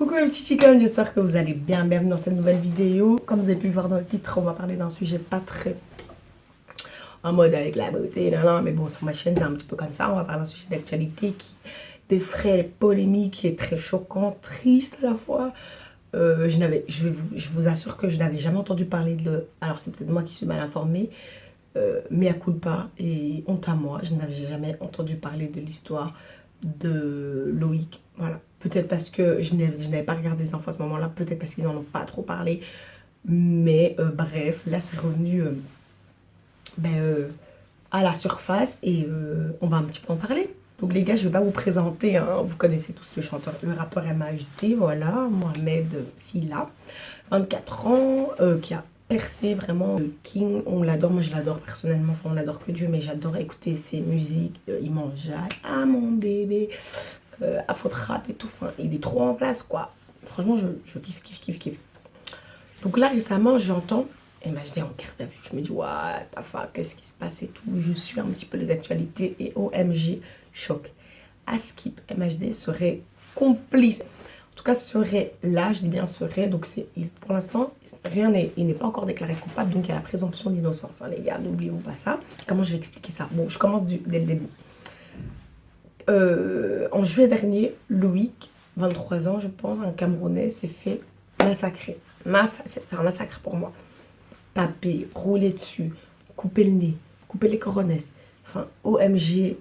Coucou les petits chickens, j'espère que vous allez bien. Bienvenue dans cette nouvelle vidéo. Comme vous avez pu voir dans le titre, on va parler d'un sujet pas très en mode avec la beauté, non, non, mais bon, sur ma chaîne, c'est un petit peu comme ça. On va parler d'un sujet d'actualité qui défraie les polémiques, qui est très choquant, triste à la fois. Euh, je, je, vous, je vous assure que je n'avais jamais entendu parler de... Alors, c'est peut-être moi qui suis mal informée, euh, mais à coup de pas et honte à moi, je n'avais jamais entendu parler de l'histoire de Loïc. Voilà. Peut-être parce que je n'avais pas regardé les enfants à ce moment-là, peut-être parce qu'ils n'en ont pas trop parlé. Mais euh, bref, là c'est revenu euh, ben, euh, à la surface et on va un petit peu en parler. Donc les gars, je ne vais pas vous présenter, hein. vous connaissez tous le chanteur, le rappeur MHD, voilà, Mohamed Silla, 24 ans, qui a percé vraiment le King, on l'adore, moi je l'adore personnellement, enfin on l'adore que Dieu, mais j'adore écouter ses musiques, il mange à mon bébé, euh, Afro Rap et tout. Enfin, il est trop en place, quoi. Franchement, je, kiffe, kiffe, kiffe, kiffe. Donc là, récemment, j'entends MHD en carte à vue. Je me dis, ouais, papa, qu'est-ce qui se passe et tout. Je suis un petit peu les actualités et OMG, choc. Askip, MHD serait complice. En tout cas, serait là, je dis bien serait. Donc, pour l'instant, rien n'est, il n'est pas encore déclaré coupable. Donc, il y a la présomption d'innocence, hein, les gars. N'oubliez pas ça. Comment je vais expliquer ça Bon, je commence dès le début. Euh, en juillet dernier, Loïc, 23 ans je pense, un Camerounais, s'est fait massacrer. c'est un massacre pour moi. Taper, rouler dessus, couper le nez, couper les coronesses. Enfin, OMG,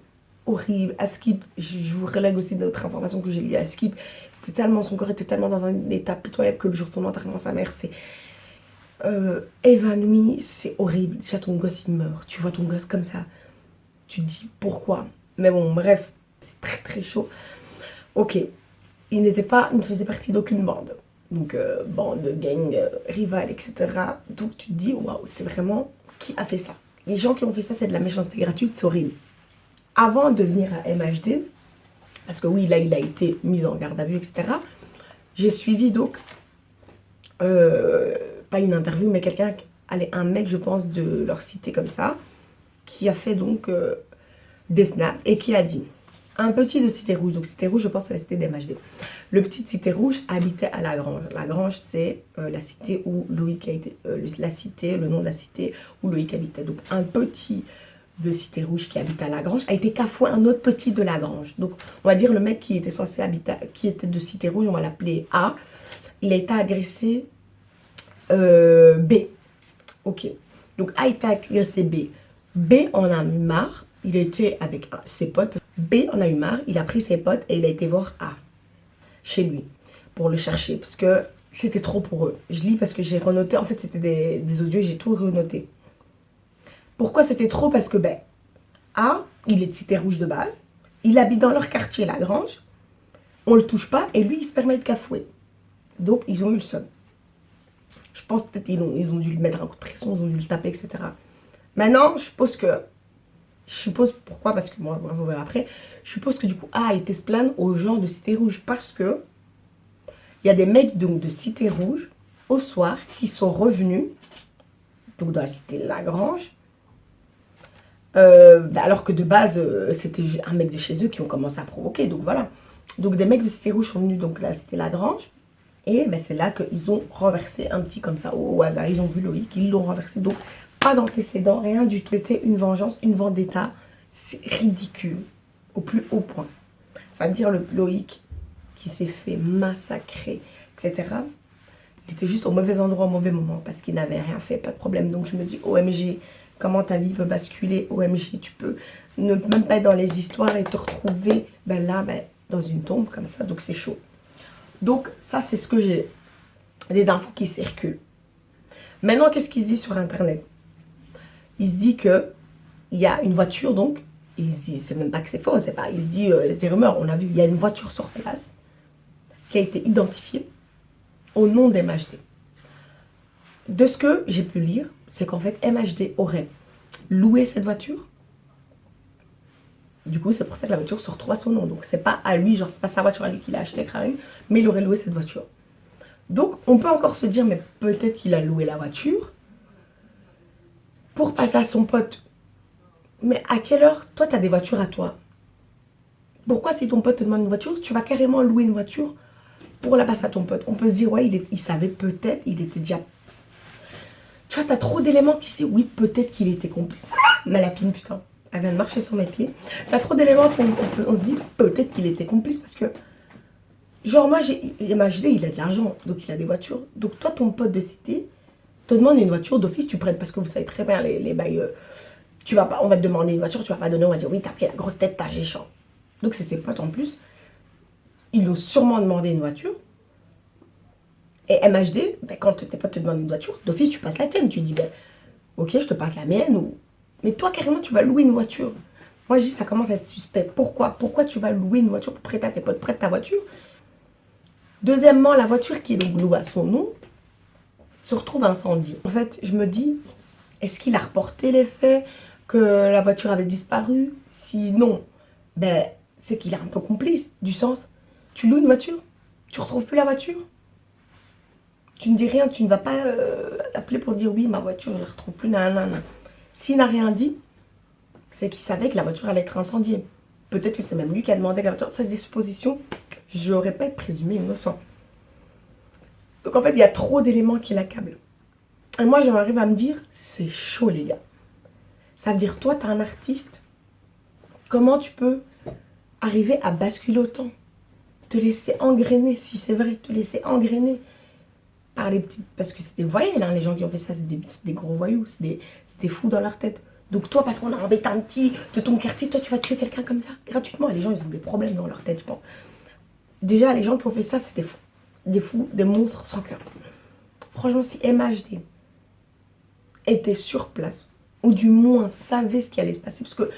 horrible. Askip, je, vous relègue aussi d'autres informations que j'ai lues. Askip, c'était tellement, son corps était tellement dans un état pitoyable que le jour de son enterrement, sa mère s'est euh. C'est horrible. Déjà, ton gosse, il meurt. Tu vois ton gosse comme ça. Tu te dis pourquoi? Mais bon, bref, c'est très très chaud. Ok, il n'était pas, il ne faisait partie d'aucune bande. Donc, euh, bande, gang, euh, rival, etc. Donc, tu te dis, waouh, c'est vraiment qui a fait ça? Les gens qui ont fait ça, c'est de la méchanceté gratuite, c'est horrible. Avant de venir à MHD, parce que oui, là, il a été mis en garde à vue, etc. J'ai suivi donc, euh, pas une interview, mais quelqu'un, un mec, je pense, de leur cité comme ça, qui a fait donc des snaps et qui a dit un petit de Cité Rouge. Donc Cité Rouge, je pense que la cité d'MHD. Le petit Cité Rouge habitait à La Grange. La Grange, c'est euh, la cité où Loïc a été... Euh, la cité, le nom de la cité où Loïc habitait. Donc un petit de Cité Rouge qui habite à La Grange a été cafoué un autre petit de La Grange. Donc on va dire le mec qui était censé habiter, qui était de Cité Rouge, on va l'appeler A. Il a été agressé euh, B. Ok. Donc A a été agressé B. B en a marre. Il était avec ses potes B en a eu marre, il a pris ses potes et il a été voir A chez lui pour le chercher parce que c'était trop pour eux. Je lis parce que j'ai renoté, en fait c'était des, des, audios j'ai tout renoté. Pourquoi c'était trop? Parce que ben, A, il est de Cité Rouge de base, il habite dans leur quartier, la Grange, on le touche pas et lui il se permet de cafouer. Donc ils ont eu le seum. Je pense peut-être qu'ils ont, ils ont dû lui mettre un coup de pression, ils ont dû le taper, etc. Maintenant, je suppose que je suppose, pourquoi Parce que moi, on voir après. Je suppose que du coup, A a été se plaindre aux gens de Cité Rouge parce que il y a des mecs donc, de Cité Rouge au soir qui sont revenus donc dans la cité Lagrange. Euh, bah, alors que de base, euh, c'était un mec de chez eux qui ont commencé à provoquer. Donc voilà. Donc des mecs de Cité Rouge sont venus donc la cité Lagrange. Et ben, c'est là qu'ils ont renversé un petit comme ça au hasard. Ils ont vu Loïc, ils l'ont renversé. Donc pas d'antécédent, rien du tout. C'était une vengeance, une vendetta. C'est ridicule, au plus haut point. Ça veut dire le Loïc qui s'est fait massacrer, etc. Il était juste au mauvais endroit au mauvais moment parce qu'il n'avait rien fait, pas de problème. Donc je me dis, OMG, comment ta vie peut basculer OMG, tu peux ne même pas être dans les histoires et te retrouver ben là, ben, dans une tombe comme ça. Donc c'est chaud. Donc ça, c'est ce que j'ai. Des infos qui circulent. Maintenant, qu'est-ce qu'ils disent sur Internet? Il se dit que il y a une voiture, donc, il se dit, c'est même pas que c'est faux, c'est pas, il se dit, euh, c'est rumeur, on a vu, il y a une voiture sur place qui a été identifiée au nom d'MHD. De ce que j'ai pu lire, c'est qu'en fait, MHD aurait loué cette voiture. Du coup, c'est pour ça que la voiture se retrouve à son nom. Donc, c'est pas à lui, genre, c'est pas sa voiture à lui qu'il a acheté, mais il aurait loué cette voiture. Donc, on peut encore se dire, mais peut-être qu'il a loué la voiture, pour passer à son pote. Mais à quelle heure Toi, tu as des voitures à toi? Pourquoi si ton pote te demande une voiture, tu vas carrément louer une voiture pour la passer à ton pote? On peut se dire, ouais, il, il savait peut-être, il était déjà... Tu vois, t'as trop d'éléments qui disent, oui, peut-être qu'il était complice. Ma lapine, putain, elle vient de marcher sur mes pieds. T'as trop d'éléments qu'on on, se dit, peut-être qu'il était complice parce que... Genre, moi, j'ai il a de l'argent, donc il a des voitures. Donc toi, ton pote de cité te demande une voiture d'office, tu prêtes parce que vous savez très bien les, les bails... Euh, tu vas pas, on va te demander une voiture, tu vas pas donner, on va dire, oui, t'as pris la grosse tête, t'as géchant. Donc c'est ses potes en plus. Ils ont sûrement demandé une voiture. Et MHD, ben, quand tes potes te demandent une voiture, d'office, tu passes la tienne. Tu dis, ben, ok, je te passe la mienne. Mais toi, carrément, tu vas louer une voiture. Moi, je dis, ça commence à être suspect. Pourquoi? Pourquoi tu vas louer une voiture pour prêter à tes potes Prête ta voiture? Deuxièmement, la voiture qui est donc louée à son nom se retrouve incendiée. En fait, je me dis, est-ce qu'il a reporté les faits Que la voiture avait disparu? Si non, ben, c'est qu'il est un peu complice, du sens, tu loues une voiture, tu retrouves plus la voiture? Tu ne dis rien, tu ne vas pas euh, appeler pour dire oui, ma voiture, je ne la retrouve plus, nanana. S'il n'a rien dit, c'est qu'il savait que la voiture allait être incendiée. Peut-être que c'est même lui qui a demandé la voiture. Ça, c'est des suppositions. Je n'aurais pas présumé innocent. Donc en fait, il y a trop d'éléments qui l'accablent. Et moi, j'arrive à me dire, c'est chaud les gars. Ça veut dire, toi, tu es un artiste. Comment tu peux arriver à basculer autant? Te laisser engrainer, si c'est vrai, te laisser engrainer les. Parce que c'est des voyelles, hein, les gens qui ont fait ça, c'est des, gros voyous, c'est des, fous dans leur tête. Donc toi, parce qu'on a embêté un petit de ton quartier, toi, tu vas tuer quelqu'un comme ça, gratuitement. Les gens, ils ont des problèmes dans leur tête, je pense. Déjà, les gens qui ont fait ça, c'est des fous. Des fous, des monstres sans cœur. Franchement, si MHD était sur place, ou du moins savait ce qui allait se passer, parce que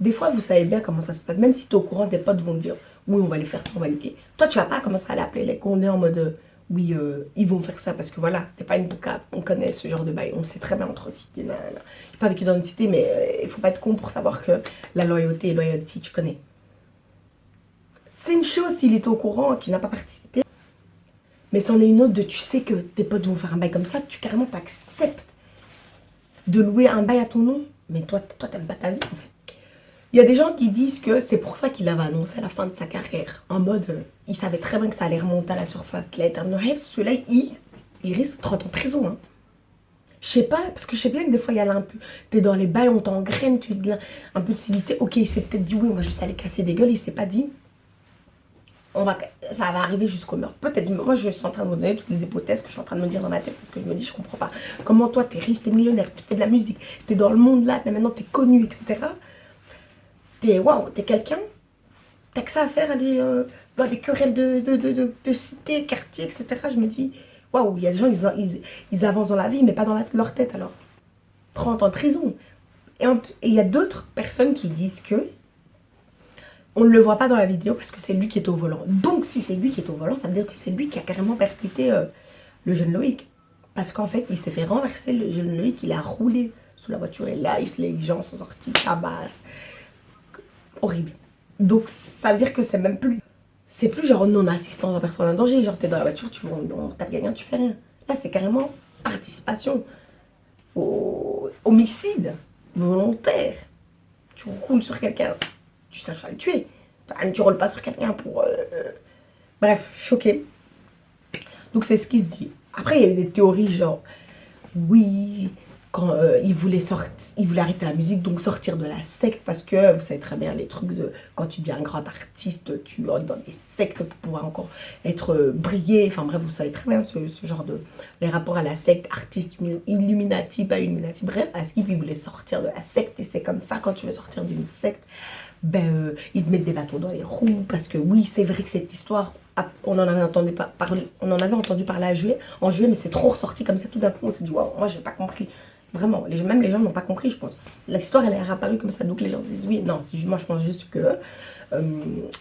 des fois, vous savez bien comment ça se passe. Même si tu es au courant, tes potes vont te dire, oui, on va aller faire ça, on va aller... Toi, tu vas pas commencer à l'appeler les condés en mode, oui, euh, ils vont faire ça, parce que voilà, t'es pas une bouca, on connaît ce genre de bail, on sait très bien entre cités. Je n'ai pas vécu dans une cité, mais euh, il faut pas être con pour savoir que la loyauté et loyauté, tu connais. C'est une chose s'il est au courant, qu'il n'a pas participé. Mais c'en est une autre de tu sais que tes potes vont faire un bail comme ça, tu carrément t'acceptes de louer un bail à ton nom. Mais toi, toi t'aimes pas ta vie en fait. Il y a des gens qui disent que c'est pour ça qu'il avait annoncé la fin de sa carrière. En mode, euh, il savait très bien que ça allait remonter à la surface, qu'il allait être un Celui-là, il, il risque 30 ans de prison. Hein. Je sais pas, parce que je sais bien que des fois, il y a un peu... T'es dans les bails, on t'engraine, tu de civilité. Ok, il s'est peut-être dit, oui, on va juste aller casser des gueules. Il s'est pas dit, on va, ça va arriver jusqu'au meurtre. Peut-être, moi, je suis en train de me donner toutes les hypothèses que je suis en train de me dire dans ma tête. Parce que je me dis, je comprends pas. Comment toi, t'es riche, t'es millionnaire, tu fais de la musique, t'es dans le monde là, maintenant t'es connu, etc t'es waouh, t'es quelqu'un, t'as que ça à faire, euh, dans des querelles de, de, de, de, cité, quartier, etc. Je me dis, waouh, il y a des gens, ils, ils, avancent dans la vie, mais pas dans leur tête alors. 30 ans de prison. Et il y a d'autres personnes qui disent que on ne le voit pas dans la vidéo parce que c'est lui qui est au volant. Donc si c'est lui qui est au volant, ça veut dire que c'est lui qui a carrément percuté euh, le jeune Loïc. Parce qu'en fait, il s'est fait renverser le jeune Loïc, il a roulé sous la voiture et là, les gens sont sortis, tabasse horrible. Donc ça veut dire que c'est même plus... C'est plus genre non-assistance en personne en danger. Genre t'es dans la voiture, tu on tape quelqu'un, tu fais rien. Là c'est carrément participation au homicide volontaire. Tu roules sur quelqu'un, tu cherches à le tuer. Tu roules pas sur quelqu'un pour... Euh, euh, bref, choqué. Donc c'est ce qui se dit. Après il y a des théories genre... Oui, euh, il, voulait il voulait arrêter la musique, donc sortir de la secte, parce que vous savez très bien les trucs de quand tu deviens un grand artiste, tu entres dans des sectes pour pouvoir encore être euh, brillé, enfin bref, vous savez très bien ce, genre de, les rapports à la secte, artiste, illuminati, pas illuminati, bref, il voulait sortir de la secte, et c'est comme ça, quand tu veux sortir d'une secte, ben, euh, ils te mettent des bateaux dans les roues, parce que oui, c'est vrai que cette histoire, on en avait entendu parler, on en avait entendu parler à juillet, en juillet, mais c'est trop ressorti comme ça, tout d'un coup, on s'est dit, waouh, moi j'ai pas compris, Vraiment, même les gens n'ont pas compris, je pense. L'histoire, elle est réapparue comme ça, donc les gens se disent oui, non, moi je pense juste que euh,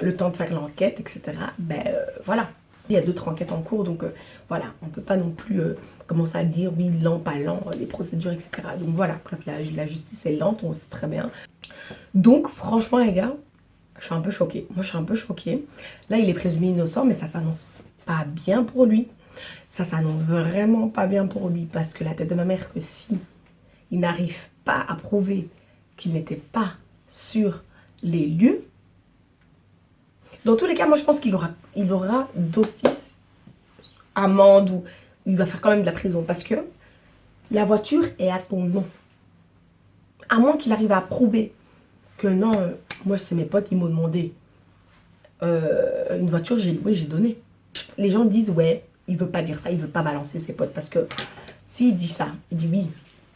le temps de faire l'enquête, etc., ben euh, voilà. Il y a d'autres enquêtes en cours, donc euh, voilà, on ne peut pas non plus commencer à dire oui, lent, pas lent, les procédures, etc. Donc voilà, la justice est lente, on sait très bien. Donc franchement, les gars, je suis un peu choquée. Moi, je suis un peu choquée. Là, il est présumé innocent, mais ça s'annonce pas bien pour lui. Ça s'annonce vraiment pas bien pour lui, parce que la tête de ma mère, que si il n'arrive pas à prouver qu'il n'était pas sur les lieux, dans tous les cas, moi je pense qu'il aura, il aura d'office amende ou il va faire quand même de la prison. Parce que la voiture est à ton nom. À moins qu'il arrive à prouver que non, euh, moi c'est mes potes, ils m'ont demandé euh, une voiture, j'ai j'ai donné. Les gens disent ouais, il veut pas dire ça, il veut pas balancer ses potes parce que s'il dit ça, il dit oui,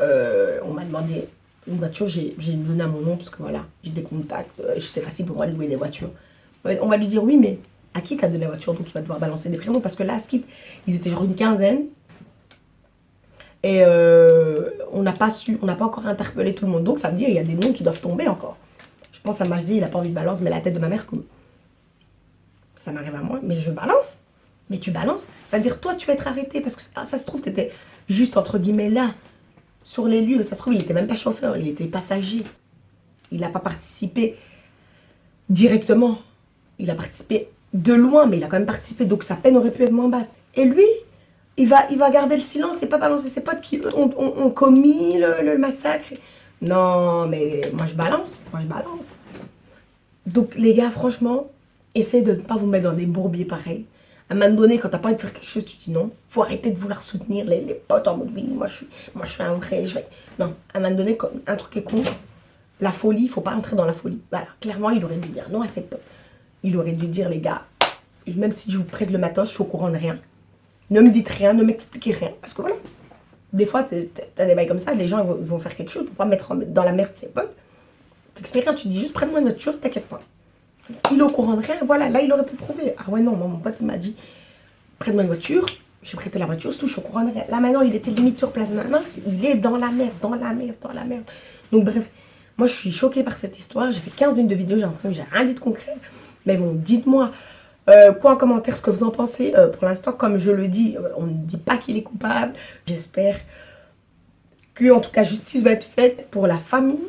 euh, on m'a demandé une voiture, j'ai donné à mon nom parce que voilà, j'ai des contacts, c'est facile pour moi de louer des voitures. On va lui dire oui, mais à qui t'as donné la voiture? Donc il va devoir balancer des prénoms parce que là, Skip, ils étaient genre une quinzaine et on n'a pas su, on n'a pas encore interpellé tout le monde donc ça veut dire il y a des noms qui doivent tomber encore. Je pense à Majdi, il a pas envie de balance, mais la tête de ma mère comme ça m'arrive à moi, mais je balance. Mais tu balances. Ça veut dire, toi, tu vas être arrêté parce que ça, se trouve, tu étais juste, entre guillemets, là, sur les lieux. Ça se trouve, il n'était même pas chauffeur, il était passager. Il n'a pas participé directement. Il a participé de loin, mais il a quand même participé, donc sa peine aurait pu être moins basse. Et lui, il va, il va garder le silence et pas balancer ses potes qui ont, commis le, le massacre. Non, mais moi je balance, moi je balance. Donc les gars, franchement, Essayez de ne pas vous mettre dans des bourbiers pareils. À un moment donné, quand t'as pas envie de faire quelque chose, tu dis non. faut arrêter de vouloir soutenir les, potes en mode oui, moi je suis, moi, je suis un vrai. Je vais... Non, à un moment donné, un truc est con, la folie, faut pas entrer dans la folie. Voilà, clairement, il aurait dû dire non à ses potes. Il aurait dû dire, les gars, même si je vous prête le matos, je suis au courant de rien. Ne me dites rien, ne m'expliquez rien. Parce que voilà, des fois, t'as des bails comme ça, les gens vont, faire quelque chose pour pas mettre dans la merde ses potes. T'expliques rien, tu dis juste prends-moi une voiture, t'inquiète pas. Il est au courant de rien. Voilà, là, il aurait pu prouver. Ah ouais, non, mon pote, il m'a dit, prête-moi une voiture. J'ai prêté la voiture, tout, je suis au courant de rien. Là, maintenant, il était limite sur place. Maintenant, il est dans la merde, dans la merde, dans la merde. Donc, bref, moi, je suis choquée par cette histoire. J'ai fait 15 minutes de vidéo, j'ai l'impression que j'ai rien dit de concret. Mais bon, dites-moi euh, quoi en commentaire ce que vous en pensez. Euh, pour l'instant, comme je le dis, euh, on ne dit pas qu'il est coupable. J'espère que, en tout cas, justice va être faite pour la famille,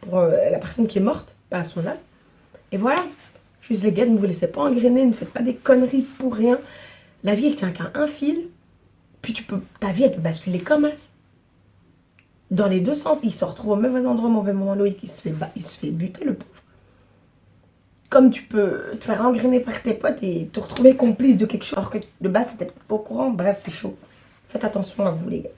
pour la personne qui est morte, pas à son âme. Et voilà. Juste les gars, ne vous laissez pas engrainer, ne faites pas des conneries pour rien. La vie, elle tient qu'à un fil. Puis tu peux, ta vie, elle peut basculer comme ça. Dans les deux sens, il se retrouve au mauvais endroit, au mauvais moment. Loïc, il se fait, il se fait buter, le pauvre. Comme tu peux te faire engrainer par tes potes et te retrouver complice de quelque chose. Alors que de base, c'était pas au courant. Bref, c'est chaud. Faites attention à vous, les gars.